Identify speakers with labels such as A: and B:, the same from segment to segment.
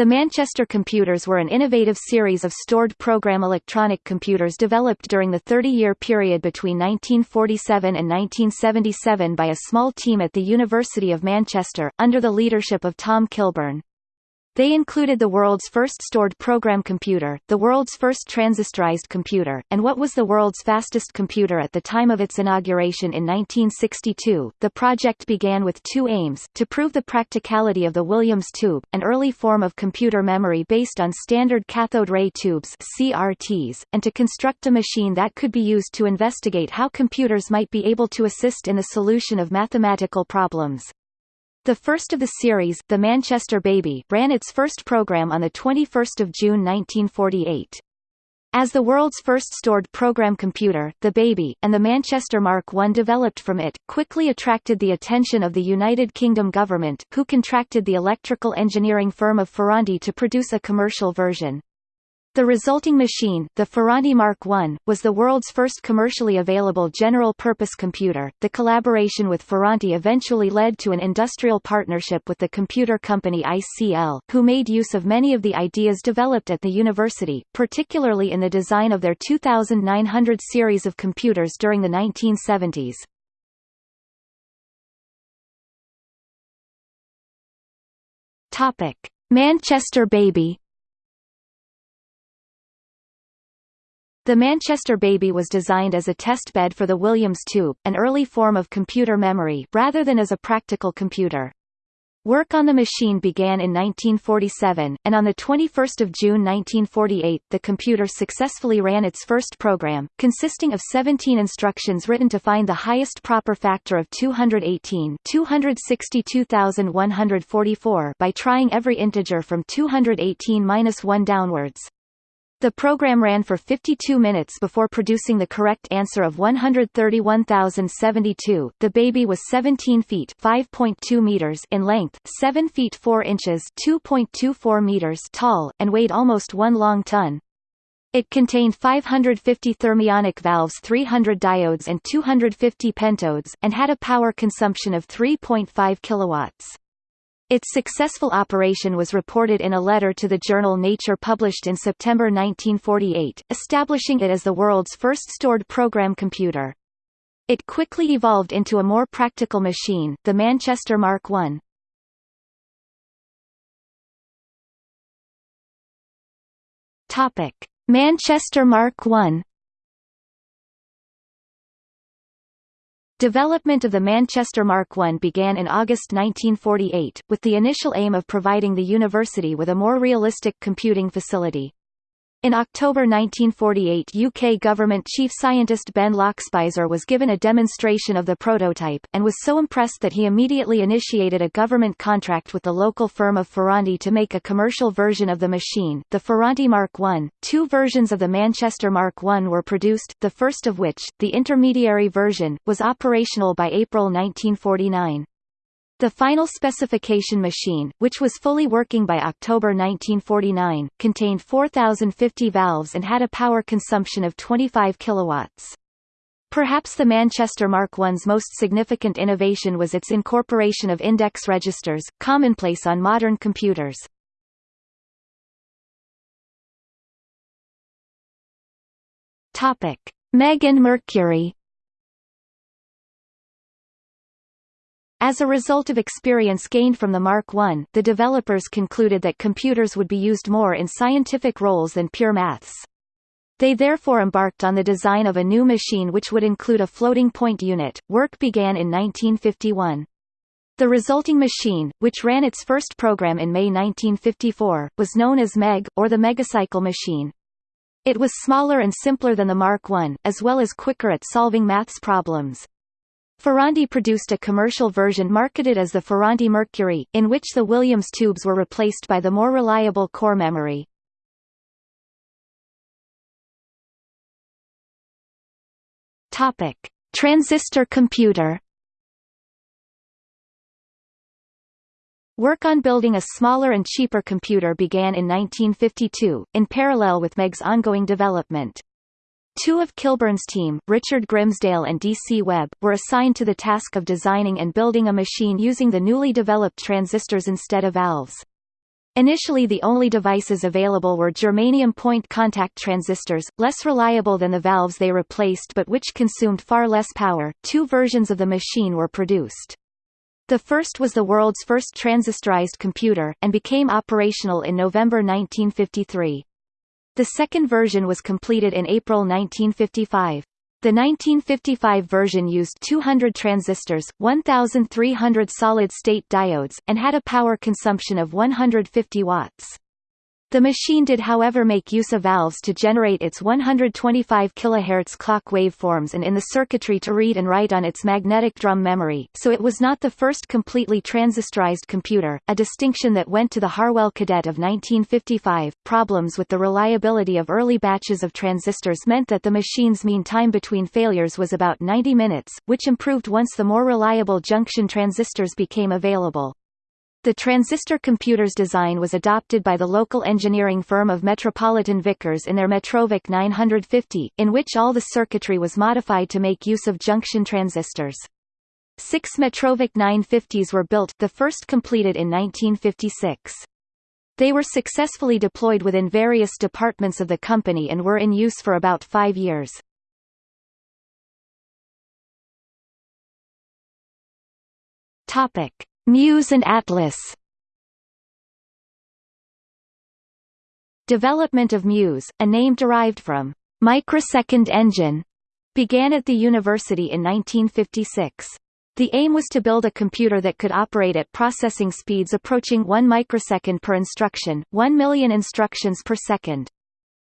A: The Manchester computers were an innovative series of stored program electronic computers developed during the 30-year period between 1947 and 1977 by a small team at the University of Manchester, under the leadership of Tom Kilburn. They included the world's first stored program computer, the world's first transistorized computer, and what was the world's fastest computer at the time of its inauguration in 1962. The project began with two aims, to prove the practicality of the Williams tube, an early form of computer memory based on standard cathode ray tubes CRTs, and to construct a machine that could be used to investigate how computers might be able to assist in the solution of mathematical problems. The first of the series, The Manchester Baby, ran its first program on 21 June 1948. As the world's first stored program computer, the Baby, and the Manchester Mark I developed from it, quickly attracted the attention of the United Kingdom government, who contracted the electrical engineering firm of Ferranti to produce a commercial version. The resulting machine, the Ferranti Mark I, was the world's first commercially available general-purpose computer. The collaboration with Ferranti eventually led to an industrial partnership with the computer company ICL, who made use of many of the ideas developed at the university, particularly in the design of their 2900 series of computers during the 1970s. Topic: Manchester Baby The Manchester Baby was designed as a test bed for the Williams tube, an early form of computer memory, rather than as a practical computer. Work on the machine began in 1947, and on 21 June 1948 the computer successfully ran its first program, consisting of 17 instructions written to find the highest proper factor of 218 262,144 by trying every integer from 218-1 downwards. The program ran for 52 minutes before producing the correct answer of 131,072. The baby was 17 feet (5.2 meters) in length, 7 feet 4 inches (2.24 meters) tall, and weighed almost 1 long ton. It contained 550 thermionic valves 300 diodes and 250 pentodes, and had a power consumption of 3.5 kilowatts. Its successful operation was reported in a letter to the journal Nature published in September 1948, establishing it as the world's first stored program computer. It quickly evolved into a more practical machine, the Manchester Mark I. Topic: Manchester Mark I Development of the Manchester Mark I began in August 1948, with the initial aim of providing the university with a more realistic computing facility. In October 1948 UK government chief scientist Ben Lockspeiser was given a demonstration of the prototype, and was so impressed that he immediately initiated a government contract with the local firm of Ferranti to make a commercial version of the machine, the Ferranti Mark I. Two versions of the Manchester Mark I were produced, the first of which, the intermediary version, was operational by April 1949. The final specification machine, which was fully working by October 1949, contained 4,050 valves and had a power consumption of 25 kilowatts. Perhaps the Manchester Mark I's most significant innovation was its incorporation of index registers, commonplace on modern computers. Meg and Mercury As a result of experience gained from the Mark I, the developers concluded that computers would be used more in scientific roles than pure maths. They therefore embarked on the design of a new machine which would include a floating point unit. Work began in 1951. The resulting machine, which ran its first program in May 1954, was known as MEG, or the Megacycle machine. It was smaller and simpler than the Mark I, as well as quicker at solving maths problems. Ferranti produced a commercial version marketed as the Ferranti Mercury, in which the Williams tubes were replaced by the more reliable core memory. Topic: Transistor computer. Work on building a smaller and cheaper computer began in 1952, in parallel with MEG's ongoing development. Two of Kilburn's team, Richard Grimsdale and D.C. Webb, were assigned to the task of designing and building a machine using the newly developed transistors instead of valves. Initially the only devices available were germanium point contact transistors, less reliable than the valves they replaced but which consumed far less power. Two versions of the machine were produced. The first was the world's first transistorized computer, and became operational in November 1953. The second version was completed in April 1955. The 1955 version used 200 transistors, 1,300 solid-state diodes, and had a power consumption of 150 watts. The machine did however make use of valves to generate its 125 kHz clock waveforms and in the circuitry to read and write on its magnetic drum memory, so it was not the first completely transistorized computer, a distinction that went to the Harwell Cadet of 1955. Problems with the reliability of early batches of transistors meant that the machine's mean time between failures was about 90 minutes, which improved once the more reliable junction transistors became available. The transistor computer's design was adopted by the local engineering firm of Metropolitan Vickers in their Metrovick 950, in which all the circuitry was modified to make use of junction transistors. Six Metrovick 950s were built, the first completed in 1956. They were successfully deployed within various departments of the company and were in use for about five years. Topic. Muse and Atlas Development of Muse, a name derived from microsecond engine, began at the university in 1956. The aim was to build a computer that could operate at processing speeds approaching 1 microsecond per instruction, 1 million instructions per second.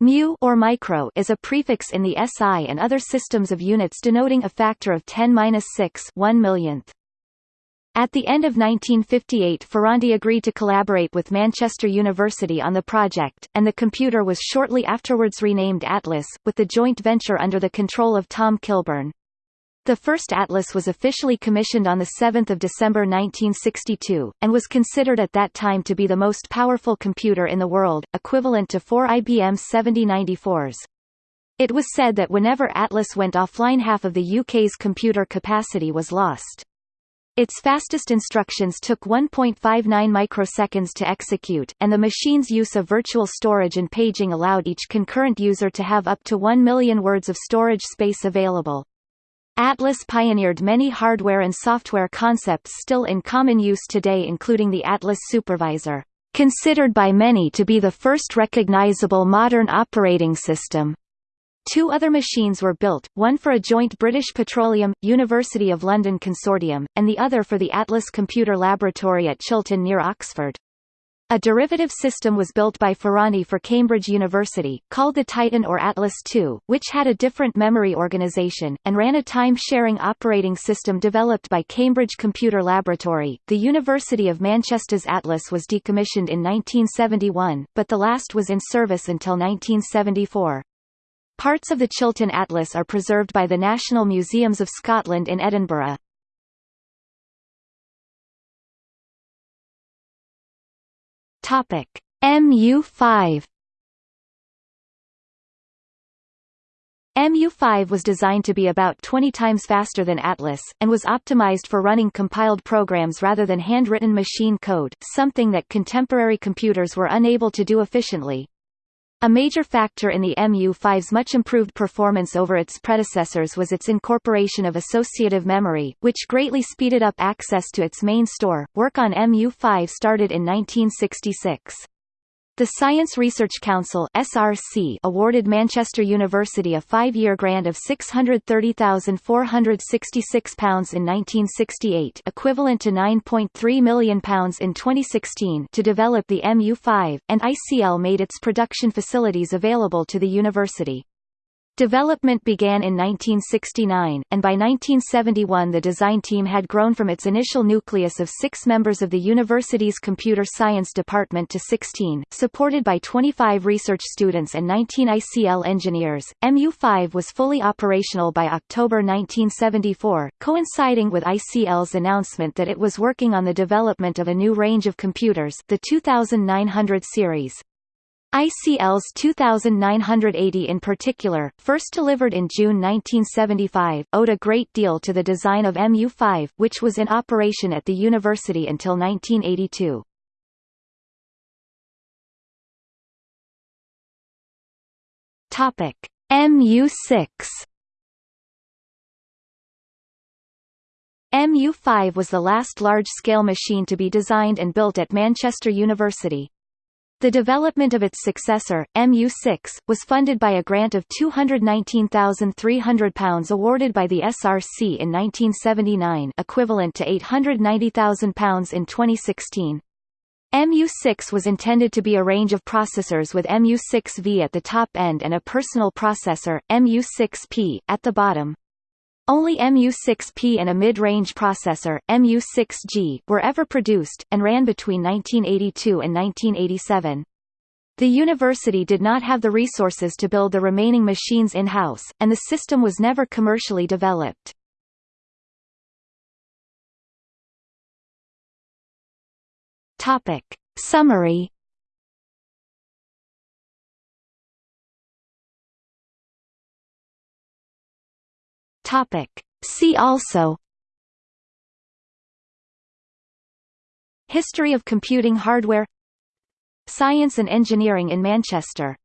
A: Mu or micro is a prefix in the SI and other systems of units denoting a factor of 10^-6 1 millionth. At the end of 1958 Ferranti agreed to collaborate with Manchester University on the project, and the computer was shortly afterwards renamed Atlas, with the joint venture under the control of Tom Kilburn. The first Atlas was officially commissioned on 7 December 1962, and was considered at that time to be the most powerful computer in the world, equivalent to four IBM 7094s. It was said that whenever Atlas went offline half of the UK's computer capacity was lost. Its fastest instructions took 1.59 microseconds to execute, and the machine's use of virtual storage and paging allowed each concurrent user to have up to 1 million words of storage space available. Atlas pioneered many hardware and software concepts still in common use today including the Atlas Supervisor, considered by many to be the first recognizable modern operating system. Two other machines were built, one for a joint British Petroleum, University of London consortium, and the other for the Atlas Computer Laboratory at Chilton near Oxford. A derivative system was built by Ferranti for Cambridge University, called the Titan or Atlas II, which had a different memory organization, and ran a time-sharing operating system developed by Cambridge Computer Laboratory. The University of Manchester's Atlas was decommissioned in 1971, but the last was in service until 1974. Parts of the Chilton Atlas are preserved by the National Museums of Scotland in Edinburgh. Topic: MU5 MU5 was designed to be about 20 times faster than Atlas, and was optimized for running compiled programs rather than handwritten machine code, something that contemporary computers were unable to do efficiently. A major factor in the MU5's much improved performance over its predecessors was its incorporation of associative memory, which greatly speeded up access to its main store. Work on MU5 started in 1966. The Science Research Council (SRC) awarded Manchester University a five-year grant of £630,466 in 1968, equivalent to £9.3 million in 2016, to develop the MU5, and ICL made its production facilities available to the university. Development began in 1969, and by 1971 the design team had grown from its initial nucleus of six members of the university's computer science department to 16, supported by 25 research students and 19 ICL engineers. MU5 was fully operational by October 1974, coinciding with ICL's announcement that it was working on the development of a new range of computers, the 2900 series. ICL's 2980 in particular, first delivered in June 1975, owed a great deal to the design of MU-5, which was in operation at the university until 1982. Topic: MU-6 MU-5 was the last large-scale machine to be designed and built at Manchester University. The development of its successor, MU6, was funded by a grant of £219,300 awarded by the SRC in 1979 equivalent to £890,000 in 2016. MU6 was intended to be a range of processors with MU6V at the top end and a personal processor, MU6P, at the bottom. Only MU6P and a mid-range processor, MU6G, were ever produced, and ran between 1982 and 1987. The university did not have the resources to build the remaining machines in-house, and the system was never commercially developed. Topic. Summary Topic. See also History of computing hardware Science and engineering in Manchester